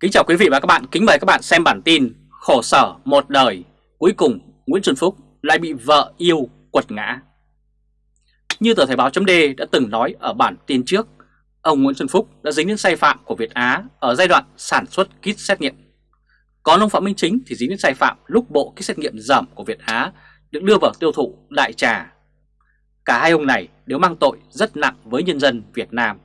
Kính chào quý vị và các bạn, kính mời các bạn xem bản tin Khổ sở một đời, cuối cùng Nguyễn Xuân Phúc lại bị vợ yêu quật ngã. Như tờ Thời báo chấm đã từng nói ở bản tin trước Ông Nguyễn Xuân Phúc đã dính đến sai phạm của Việt Á ở giai đoạn sản xuất kit xét nghiệm. Còn ông Phạm Minh Chính thì dính đến sai phạm lúc bộ kit xét nghiệm giảm của Việt Á được đưa vào tiêu thụ đại trà. Cả hai ông này đều mang tội rất nặng với nhân dân Việt Nam.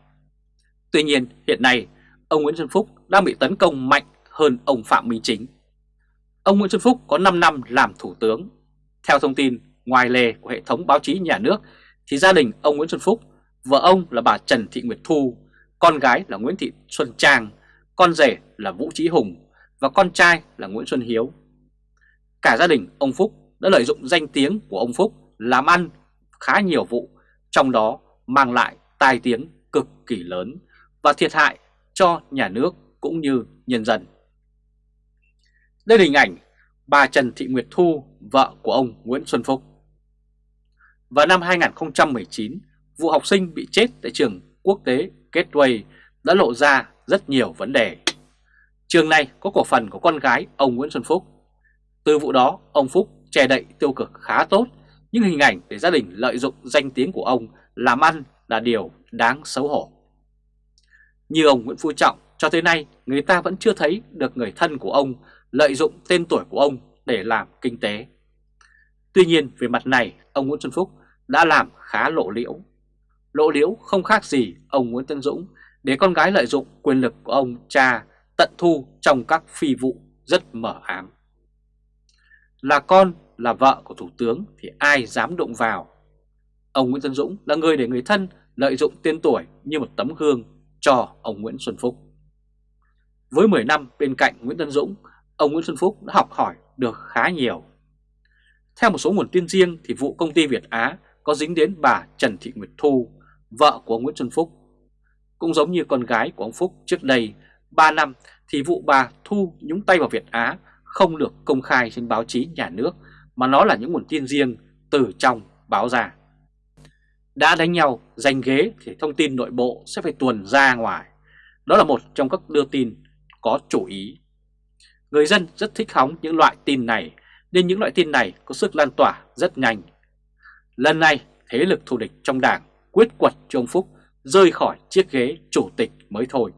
Tuy nhiên hiện nay ông Nguyễn Xuân Phúc đang bị tấn công mạnh hơn ông Phạm Minh Chính. Ông Nguyễn Xuân Phúc có 5 năm làm thủ tướng. Theo thông tin ngoài lề của hệ thống báo chí nhà nước thì gia đình ông Nguyễn Xuân Phúc, vợ ông là bà Trần Thị Nguyệt Thu, con gái là Nguyễn Thị Xuân Trang, con rể là Vũ Trí Hùng và con trai là Nguyễn Xuân Hiếu. Cả gia đình ông Phúc đã lợi dụng danh tiếng của ông Phúc làm ăn khá nhiều vụ, trong đó mang lại tai tiếng cực kỳ lớn và thiệt hại cho nhà nước cũng như nhân dân. Đây là hình ảnh bà Trần Thị Nguyệt Thu, vợ của ông Nguyễn Xuân Phúc. Vào năm 2019, vụ học sinh bị chết tại trường quốc tế Gateway đã lộ ra rất nhiều vấn đề. Trường này có cổ phần của con gái ông Nguyễn Xuân Phúc. Từ vụ đó, ông Phúc che đậy tiêu cực khá tốt, nhưng hình ảnh để gia đình lợi dụng danh tiếng của ông làm ăn là điều đáng xấu hổ. Như ông Nguyễn Phú Trọng, cho tới nay người ta vẫn chưa thấy được người thân của ông lợi dụng tên tuổi của ông để làm kinh tế. Tuy nhiên về mặt này, ông Nguyễn Xuân Phúc đã làm khá lộ liễu. Lộ liễu không khác gì ông Nguyễn Tân Dũng để con gái lợi dụng quyền lực của ông cha tận thu trong các phi vụ rất mở ám. Là con, là vợ của Thủ tướng thì ai dám động vào. Ông Nguyễn Tân Dũng là người để người thân lợi dụng tên tuổi như một tấm gương cho ông Nguyễn Xuân Phúc. Với 10 năm bên cạnh Nguyễn Tân Dũng, ông Nguyễn Xuân Phúc đã học hỏi được khá nhiều. Theo một số nguồn tin riêng thì vụ công ty Việt Á có dính đến bà Trần Thị Nguyệt Thu, vợ của Nguyễn Xuân Phúc. Cũng giống như con gái của ông Phúc trước đây, 3 năm thì vụ bà Thu nhúng tay vào Việt Á không được công khai trên báo chí nhà nước mà nó là những nguồn tin riêng từ trong báo ra. Đã đánh nhau, giành ghế thì thông tin nội bộ sẽ phải tuần ra ngoài. Đó là một trong các đưa tin có chủ ý. Người dân rất thích hóng những loại tin này nên những loại tin này có sức lan tỏa rất nhanh. Lần này thế lực thù địch trong đảng quyết quật cho ông Phúc rơi khỏi chiếc ghế chủ tịch mới thôi.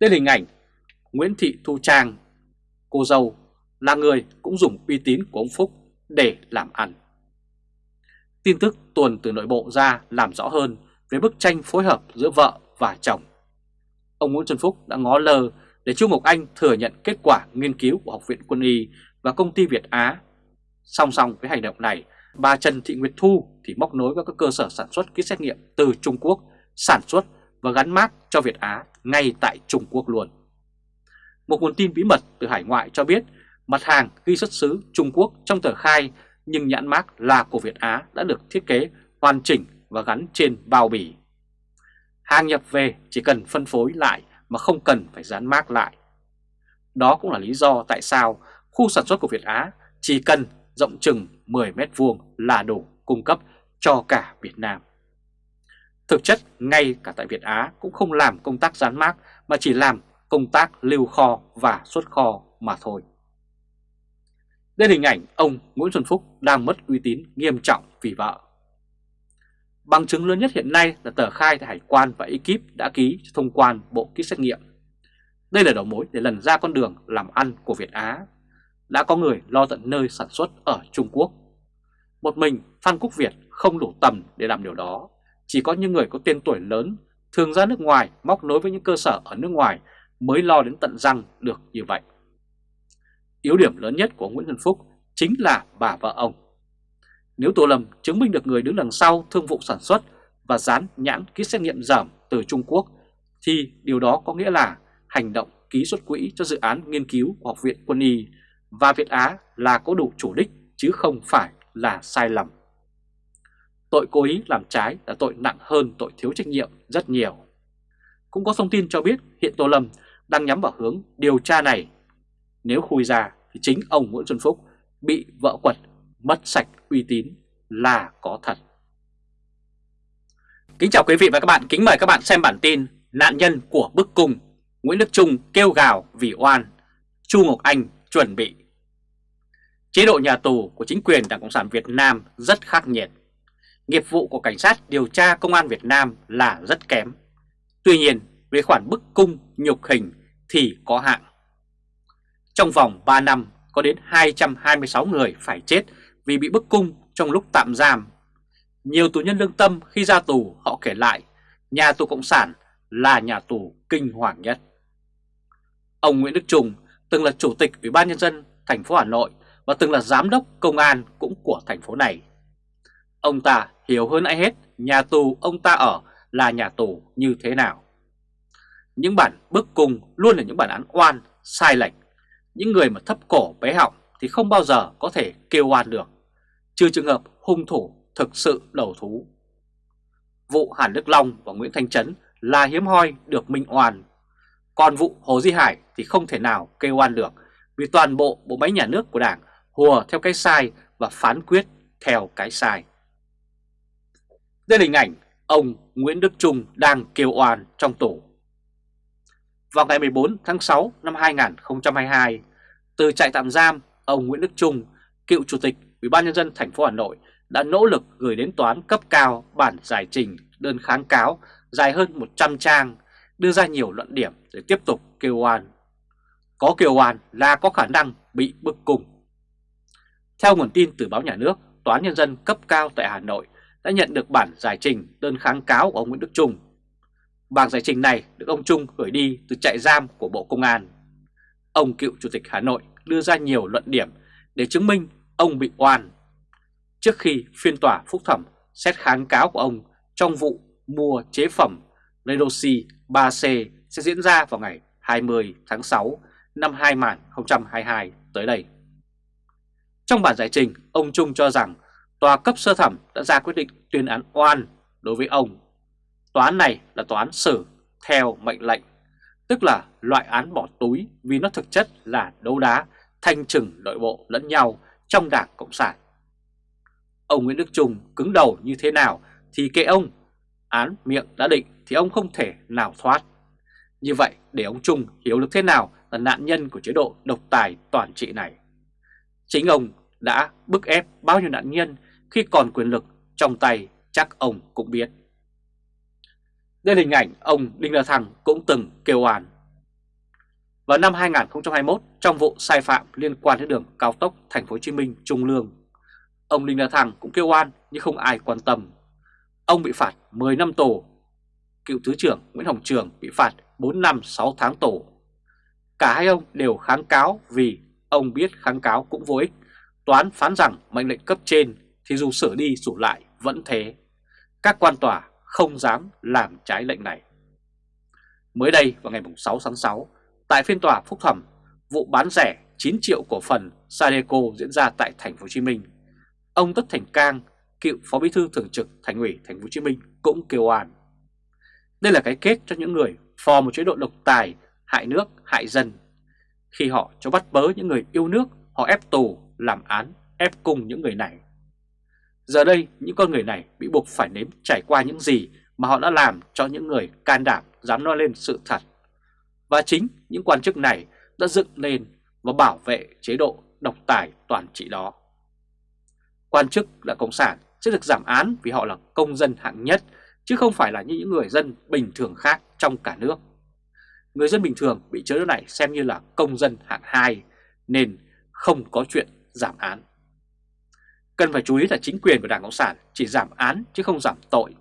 Đây là hình ảnh Nguyễn Thị Thu Trang, cô dâu là người cũng dùng uy tín của ông Phúc để làm ăn. Tin tức tuần từ nội bộ ra làm rõ hơn về bức tranh phối hợp giữa vợ và chồng. Ông Nguyễn Xuân Phúc đã ngó lơ để Chu Ngọc Anh thừa nhận kết quả nghiên cứu của Học viện Quân y và công ty Việt Á. Song song với hành động này, bà Trần Thị Nguyệt Thu thì móc nối với các cơ sở sản xuất kit xét nghiệm từ Trung Quốc sản xuất và gắn mát cho Việt Á ngay tại Trung Quốc luôn. Một nguồn tin bí mật từ hải ngoại cho biết mặt hàng ghi xuất xứ Trung Quốc trong tờ khai nhưng nhãn mác là của Việt Á đã được thiết kế, hoàn chỉnh và gắn trên bao bì. Hàng nhập về chỉ cần phân phối lại mà không cần phải dán mác lại. Đó cũng là lý do tại sao khu sản xuất của Việt Á chỉ cần rộng chừng 10 mét vuông là đủ cung cấp cho cả Việt Nam. Thực chất, ngay cả tại Việt Á cũng không làm công tác dán mác mà chỉ làm công tác lưu kho và xuất kho mà thôi. Đây hình ảnh ông Nguyễn Xuân Phúc đang mất uy tín nghiêm trọng vì vợ. Bằng chứng lớn nhất hiện nay là tờ khai tại Hải quan và ekip đã ký thông quan bộ kit xét nghiệm. Đây là đầu mối để lần ra con đường làm ăn của Việt Á. Đã có người lo tận nơi sản xuất ở Trung Quốc. Một mình Phan Quốc Việt không đủ tầm để làm điều đó. Chỉ có những người có tên tuổi lớn, thường ra nước ngoài, móc nối với những cơ sở ở nước ngoài mới lo đến tận răng được như vậy. Yếu điểm lớn nhất của Nguyễn Xuân Phúc chính là bà vợ ông. Nếu Tô Lâm chứng minh được người đứng đằng sau thương vụ sản xuất và dán nhãn ký xét nghiệm giảm từ Trung Quốc, thì điều đó có nghĩa là hành động ký xuất quỹ cho dự án nghiên cứu của Học viện Quân y và Việt Á là có đủ chủ đích chứ không phải là sai lầm. Tội cố ý làm trái là tội nặng hơn tội thiếu trách nhiệm rất nhiều. Cũng có thông tin cho biết hiện Tô Lâm đang nhắm vào hướng điều tra này nếu khui ra thì chính ông Nguyễn Xuân Phúc bị vợ quật mất sạch uy tín là có thật. Kính chào quý vị và các bạn, kính mời các bạn xem bản tin Nạn nhân của bức cung Nguyễn Đức Trung kêu gào vì oan, Chu Ngọc Anh chuẩn bị. Chế độ nhà tù của chính quyền Đảng Cộng sản Việt Nam rất khắc nghiệt. Nghiệp vụ của cảnh sát điều tra công an Việt Nam là rất kém. Tuy nhiên, về khoản bức cung, nhục hình thì có hạng trong vòng 3 năm, có đến 226 người phải chết vì bị bức cung trong lúc tạm giam. Nhiều tù nhân lương tâm khi ra tù họ kể lại, nhà tù Cộng sản là nhà tù kinh hoàng nhất. Ông Nguyễn Đức Trung từng là chủ tịch Ủy ban nhân dân thành phố Hà Nội và từng là giám đốc công an cũng của thành phố này. Ông ta hiểu hơn ai hết nhà tù ông ta ở là nhà tù như thế nào. Những bản bức cung luôn là những bản án oan, sai lệch. Những người mà thấp cổ bé họng thì không bao giờ có thể kêu oan được, trừ trường hợp hung thủ thực sự đầu thú. Vụ Hàn Đức Long và Nguyễn Thanh Trấn là hiếm hoi được minh oan. Còn vụ Hồ Di Hải thì không thể nào kêu oan được vì toàn bộ bộ máy nhà nước của Đảng hùa theo cái sai và phán quyết theo cái sai. Đây là hình ảnh ông Nguyễn Đức Trung đang kêu oan trong tổ. Vào ngày 14 tháng 6 năm 2022, từ trại tạm giam, ông Nguyễn Đức Trung, cựu chủ tịch Ủy ban nhân dân thành phố Hà Nội đã nỗ lực gửi đến toán cấp cao bản giải trình đơn kháng cáo dài hơn 100 trang, đưa ra nhiều luận điểm để tiếp tục kêu oan. Có kêu oan là có khả năng bị bức cung. Theo nguồn tin từ báo nhà nước, Tòa án Nhân dân cấp cao tại Hà Nội đã nhận được bản giải trình đơn kháng cáo của ông Nguyễn Đức Trung. Bản giải trình này được ông Trung gửi đi từ trại giam của Bộ Công an. Ông cựu Chủ tịch Hà Nội đưa ra nhiều luận điểm để chứng minh ông bị oan. Trước khi phiên tòa phúc thẩm xét kháng cáo của ông trong vụ mua chế phẩm Redoxy 3C sẽ diễn ra vào ngày 20 tháng 6 năm 2022 tới đây. Trong bản giải trình, ông Trung cho rằng tòa cấp sơ thẩm đã ra quyết định tuyên án oan đối với ông. Tòa án này là tòa án xử theo mệnh lệnh, tức là loại án bỏ túi vì nó thực chất là đấu đá, thanh trừng nội bộ lẫn nhau trong Đảng Cộng sản. Ông Nguyễn Đức Trung cứng đầu như thế nào thì kệ ông, án miệng đã định thì ông không thể nào thoát. Như vậy để ông Trung hiểu được thế nào là nạn nhân của chế độ độc tài toàn trị này. Chính ông đã bức ép bao nhiêu nạn nhân khi còn quyền lực trong tay chắc ông cũng biết. Đây là hình ảnh ông Đinh La Thăng cũng từng kêu oan. Vào năm 2021, trong vụ sai phạm liên quan đến đường cao tốc Thành phố Hồ Chí Minh Trung Lương, ông Đinh La Thăng cũng kêu oan nhưng không ai quan tâm. Ông bị phạt 10 năm tù. Cựu Thứ trưởng Nguyễn Hồng Trường bị phạt 4 năm 6 tháng tù. Cả hai ông đều kháng cáo vì ông biết kháng cáo cũng vô ích. Toán phán rằng mệnh lệnh cấp trên thì dù sửa đi sửa lại vẫn thế. Các quan tòa không dám làm trái lệnh này. Mới đây vào ngày 6 tháng 6, tại phiên tòa phúc thẩm, vụ bán rẻ 9 triệu cổ phần Sadeco diễn ra tại thành phố Hồ Chí Minh. Ông Tất Thành Cang, cựu phó bí thư thường trực Thành ủy thành phố Hồ Chí Minh cũng kêu oan. Đây là cái kết cho những người phò một chế độ độc tài, hại nước, hại dân. Khi họ cho bắt bớ những người yêu nước, họ ép tù, làm án, ép cùng những người này. Giờ đây, những con người này bị buộc phải nếm trải qua những gì mà họ đã làm cho những người can đảm dám nói lên sự thật. Và chính những quan chức này đã dựng lên và bảo vệ chế độ độc tài toàn trị đó. Quan chức là Cộng sản sẽ được giảm án vì họ là công dân hạng nhất, chứ không phải là như những người dân bình thường khác trong cả nước. Người dân bình thường bị chế độ này xem như là công dân hạng 2, nên không có chuyện giảm án. Cần phải chú ý là chính quyền của Đảng Cộng sản chỉ giảm án chứ không giảm tội.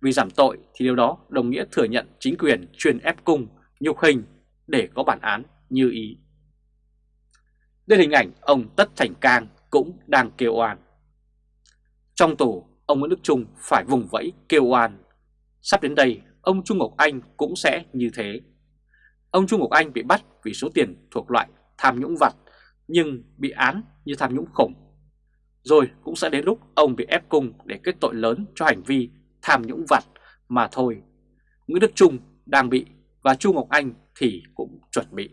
Vì giảm tội thì điều đó đồng nghĩa thừa nhận chính quyền truyền ép cung, nhục hình để có bản án như ý. Đây hình ảnh ông Tất Thành Cang cũng đang kêu oan. Trong tù, ông Nguyễn Đức Trung phải vùng vẫy kêu oan. Sắp đến đây, ông Trung Ngọc Anh cũng sẽ như thế. Ông Trung Ngọc Anh bị bắt vì số tiền thuộc loại tham nhũng vặt nhưng bị án như tham nhũng khủng rồi cũng sẽ đến lúc ông bị ép cung để kết tội lớn cho hành vi tham nhũng vặt mà thôi. Nguyễn Đức Trung đang bị và Chu Ngọc Anh thì cũng chuẩn bị.